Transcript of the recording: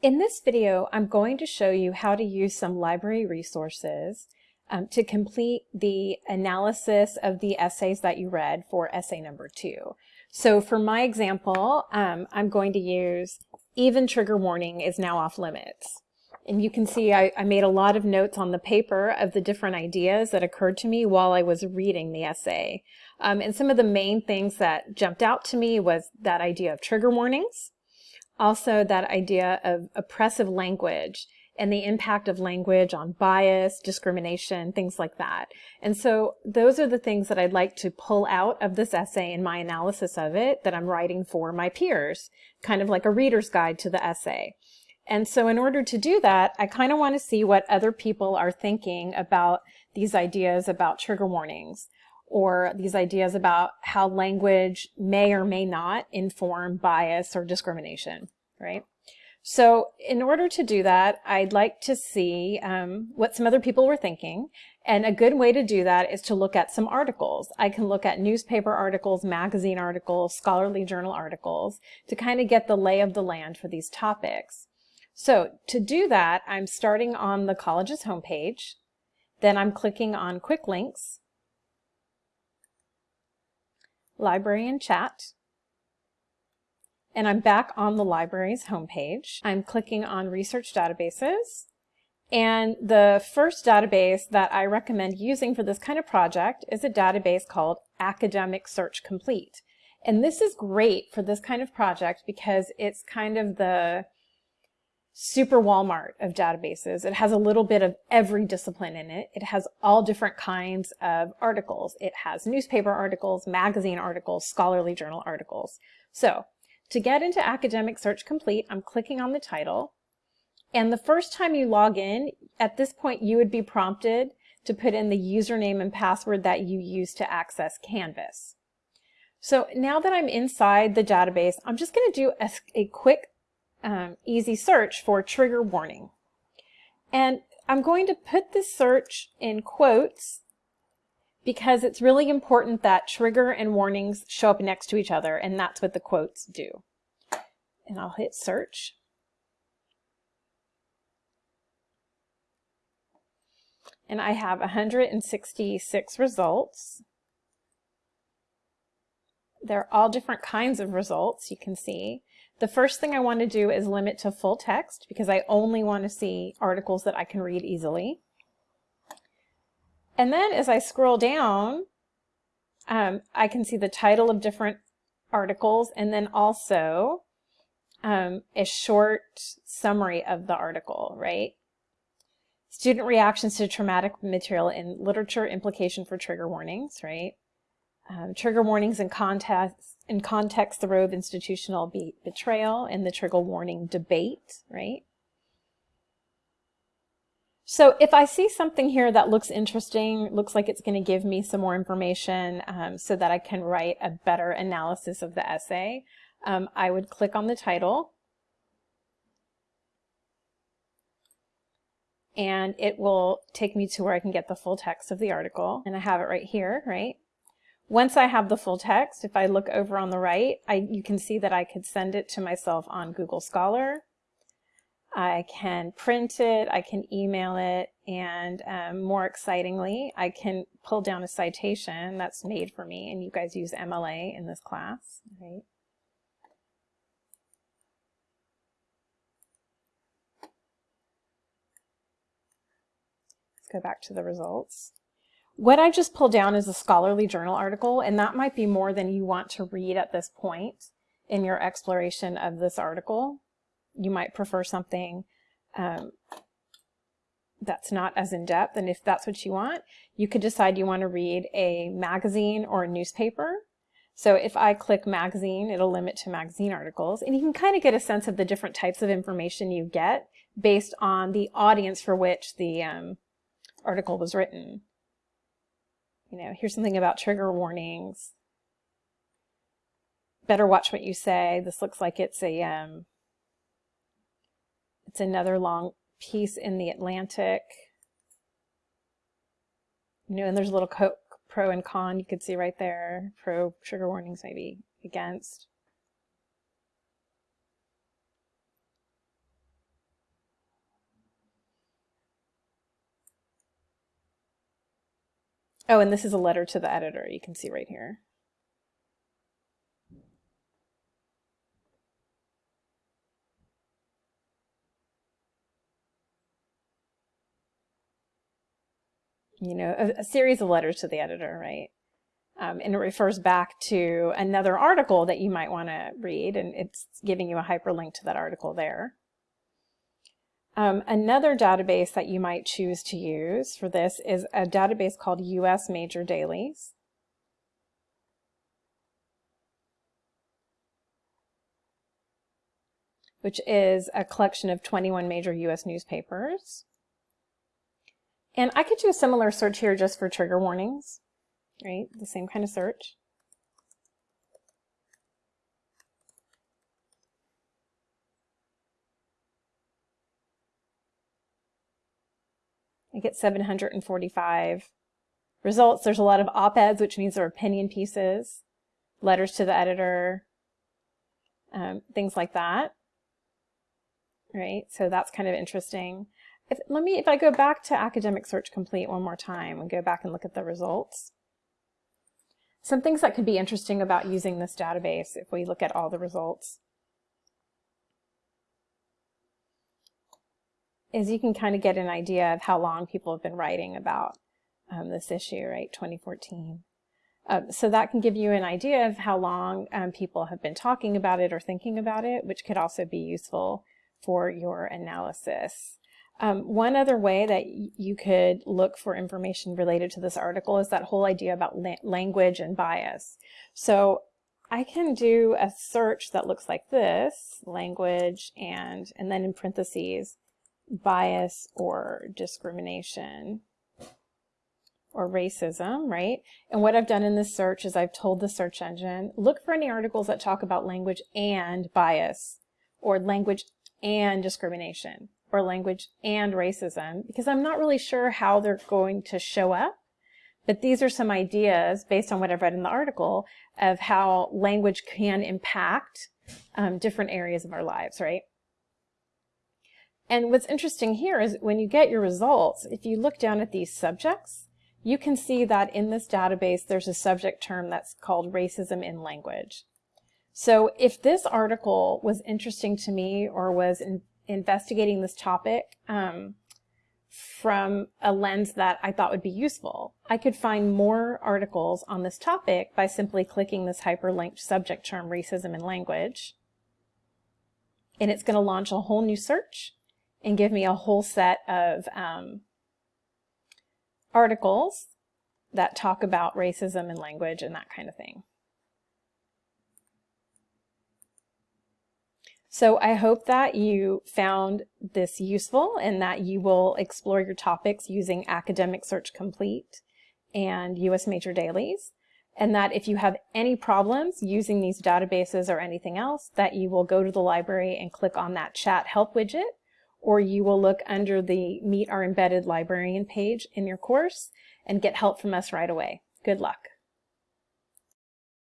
In this video, I'm going to show you how to use some library resources um, to complete the analysis of the essays that you read for essay number two. So for my example, um, I'm going to use even trigger warning is now off limits. And you can see I, I made a lot of notes on the paper of the different ideas that occurred to me while I was reading the essay. Um, and some of the main things that jumped out to me was that idea of trigger warnings, also that idea of oppressive language and the impact of language on bias, discrimination, things like that. And so those are the things that I'd like to pull out of this essay in my analysis of it that I'm writing for my peers, kind of like a reader's guide to the essay. And so in order to do that, I kind of want to see what other people are thinking about these ideas about trigger warnings or these ideas about how language may or may not inform bias or discrimination, right? So in order to do that, I'd like to see um, what some other people were thinking. And a good way to do that is to look at some articles. I can look at newspaper articles, magazine articles, scholarly journal articles to kind of get the lay of the land for these topics. So to do that, I'm starting on the college's homepage. Then I'm clicking on quick links library and chat. And I'm back on the library's homepage. I'm clicking on research databases. And the first database that I recommend using for this kind of project is a database called Academic Search Complete. And this is great for this kind of project because it's kind of the super Walmart of databases. It has a little bit of every discipline in it. It has all different kinds of articles. It has newspaper articles, magazine articles, scholarly journal articles. So to get into Academic Search Complete, I'm clicking on the title. And the first time you log in, at this point, you would be prompted to put in the username and password that you use to access Canvas. So now that I'm inside the database, I'm just going to do a, a quick um, easy search for trigger warning. And I'm going to put this search in quotes because it's really important that trigger and warnings show up next to each other, and that's what the quotes do. And I'll hit search. And I have 166 results. They're all different kinds of results, you can see. The first thing I want to do is limit to full text because I only want to see articles that I can read easily. And then as I scroll down, um, I can see the title of different articles and then also um, a short summary of the article, right? Student reactions to traumatic material in literature, implication for trigger warnings, right? Um, trigger warnings in context, in context, the Roe institutional be betrayal and the trigger warning debate, right? So if I see something here that looks interesting, looks like it's going to give me some more information um, so that I can write a better analysis of the essay, um, I would click on the title and it will take me to where I can get the full text of the article. And I have it right here, right? Once I have the full text, if I look over on the right, I, you can see that I could send it to myself on Google Scholar. I can print it, I can email it, and um, more excitingly, I can pull down a citation that's made for me, and you guys use MLA in this class, right? Let's go back to the results. What I just pulled down is a scholarly journal article, and that might be more than you want to read at this point in your exploration of this article. You might prefer something um, that's not as in-depth, and if that's what you want, you could decide you want to read a magazine or a newspaper. So if I click magazine, it'll limit to magazine articles, and you can kind of get a sense of the different types of information you get based on the audience for which the um, article was written you know, here's something about trigger warnings. Better watch what you say. This looks like it's a, um, it's another long piece in the Atlantic. You know, and there's a little pro and con you could see right there. Pro trigger warnings, maybe against. Oh, and this is a letter to the editor, you can see right here. You know, a, a series of letters to the editor, right? Um, and it refers back to another article that you might want to read, and it's giving you a hyperlink to that article there. Um, another database that you might choose to use for this is a database called US Major Dailies. which is a collection of 21 major US newspapers. And I could do a similar search here just for trigger warnings, right? The same kind of search. I get 745 results. There's a lot of op-eds, which means they're opinion pieces, letters to the editor, um, things like that. Right, so that's kind of interesting. If, let me, if I go back to Academic Search Complete one more time and go back and look at the results. Some things that could be interesting about using this database if we look at all the results. Is you can kind of get an idea of how long people have been writing about um, this issue, right, 2014. Um, so that can give you an idea of how long um, people have been talking about it or thinking about it, which could also be useful for your analysis. Um, one other way that you could look for information related to this article is that whole idea about la language and bias. So I can do a search that looks like this, language and, and then in parentheses, bias or discrimination or racism, right? And what I've done in this search is I've told the search engine, look for any articles that talk about language and bias or language and discrimination or language and racism because I'm not really sure how they're going to show up. But these are some ideas based on what I've read in the article of how language can impact um, different areas of our lives, right? And what's interesting here is when you get your results, if you look down at these subjects, you can see that in this database, there's a subject term that's called racism in language. So if this article was interesting to me or was in investigating this topic um, from a lens that I thought would be useful, I could find more articles on this topic by simply clicking this hyperlinked subject term racism in language. And it's going to launch a whole new search and give me a whole set of um, articles that talk about racism and language and that kind of thing. So I hope that you found this useful and that you will explore your topics using Academic Search Complete and US Major Dailies and that if you have any problems using these databases or anything else that you will go to the library and click on that chat help widget or you will look under the Meet Our Embedded Librarian page in your course and get help from us right away. Good luck.